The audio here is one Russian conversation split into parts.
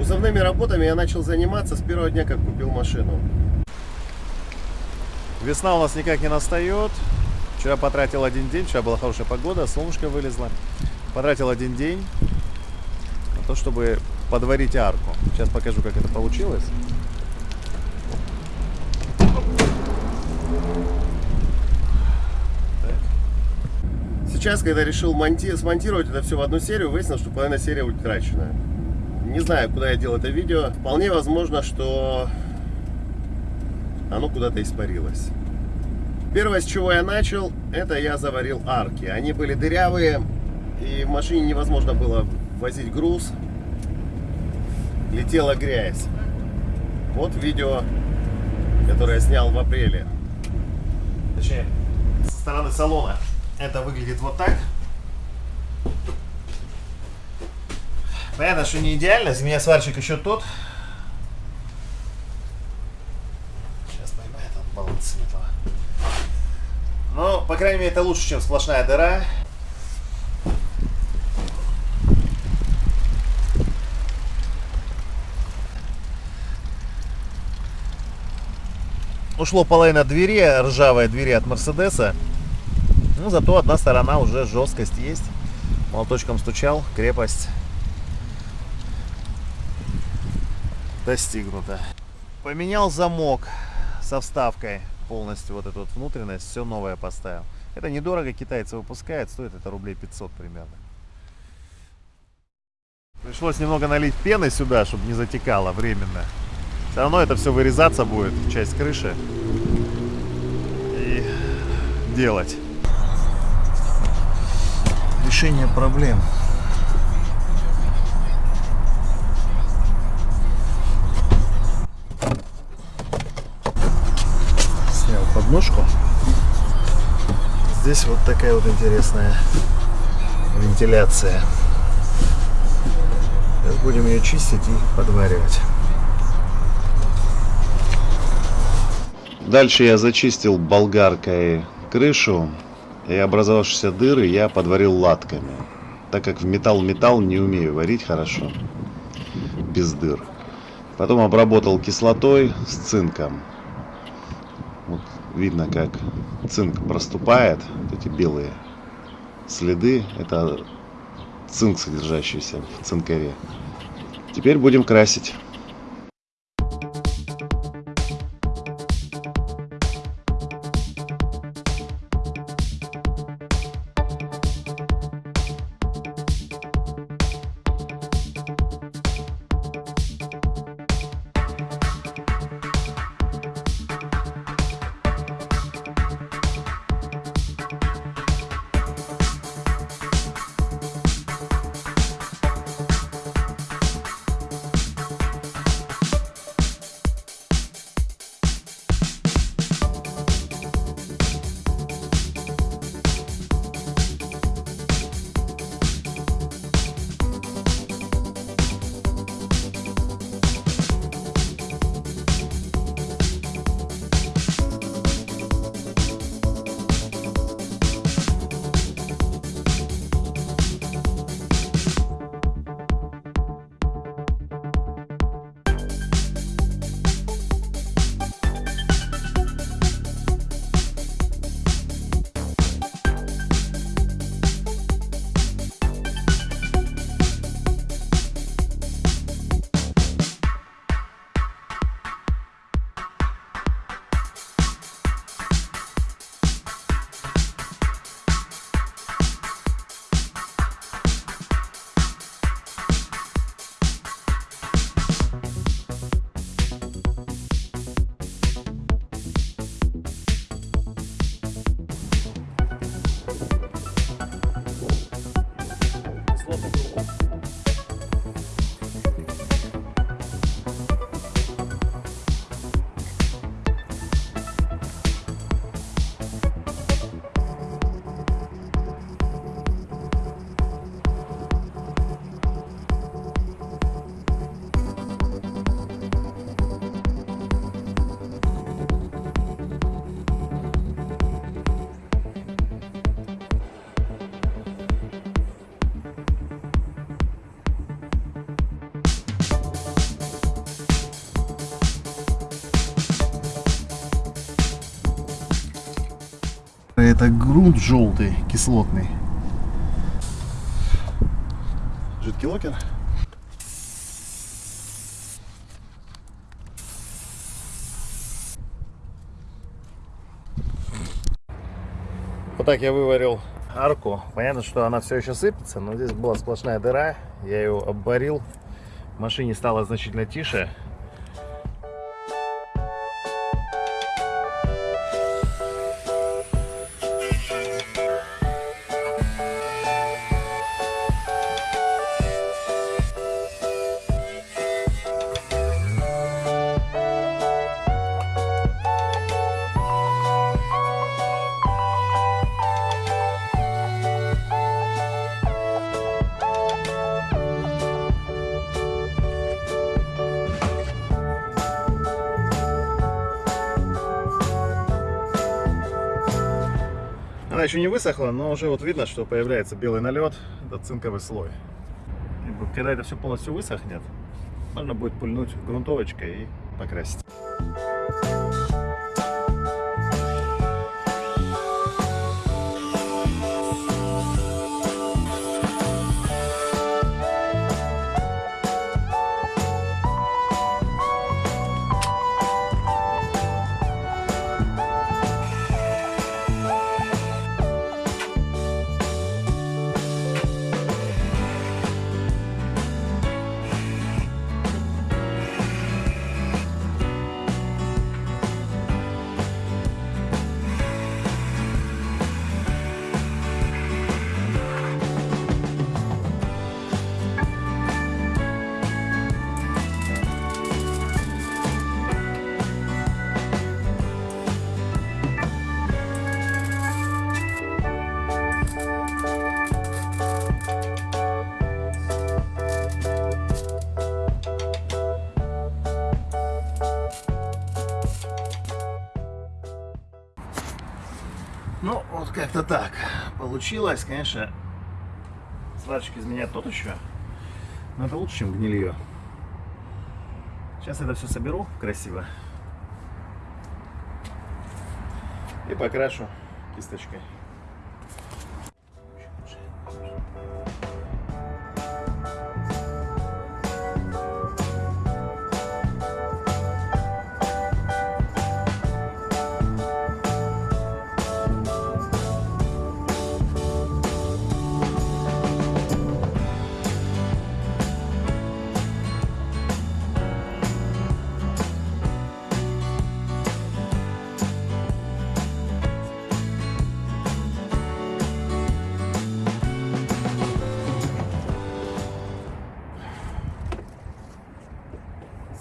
Кузовными работами я начал заниматься с первого дня, как купил машину. Весна у нас никак не настает. Вчера потратил один день, вчера была хорошая погода, солнышко вылезло. Потратил один день на то, чтобы подварить арку. Сейчас покажу, как это получилось. Сейчас, когда решил монти- смонтировать это все в одну серию, выяснилось, что половина серии утрачена. Не знаю, куда я делал это видео. Вполне возможно, что оно куда-то испарилось. Первое, с чего я начал, это я заварил арки. Они были дырявые, и в машине невозможно было возить груз. Летела грязь. Вот видео, которое я снял в апреле. Точнее, со стороны салона. Это выглядит вот так. Понятно, что не идеально. За меня сварщик еще тот. Сейчас поймает он баланс этого. Но, по крайней мере, это лучше, чем сплошная дыра. Ушло половина двери, ржавая двери от Мерседеса. Ну, зато одна сторона уже жесткость есть. Молоточком стучал, крепость достигнута. Поменял замок со вставкой полностью, вот эту вот внутренность, все новое поставил. Это недорого, китайцы выпускают, стоит это рублей 500 примерно. Пришлось немного налить пены сюда, чтобы не затекало временно. Все равно это все вырезаться будет, часть крыши. И делать. Решение проблем. Подножку. Здесь вот такая вот интересная вентиляция. Сейчас будем ее чистить и подваривать. Дальше я зачистил болгаркой крышу и образовавшиеся дыры я подварил латками. Так как в металл-металл не умею варить хорошо, без дыр. Потом обработал кислотой с цинком. Вот видно, как цинк проступает, вот эти белые следы, это цинк, содержащийся в цинкаре. Теперь будем красить. Welcome. Это грунт желтый, кислотный. Жидкий локер. Вот так я выварил арку. Понятно, что она все еще сыпется, но здесь была сплошная дыра. Я ее обварил. В машине стало значительно тише. Она еще не высохла, но уже вот видно, что появляется белый налет. Это цинковый слой. И Когда это все полностью высохнет, можно будет пульнуть грунтовочкой и покрасить. Ну, вот как-то так получилось. Конечно, сварщик из меня тот еще. Но это лучше, чем гнилье. Сейчас это все соберу красиво. И покрашу кисточкой.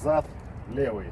Зад левый.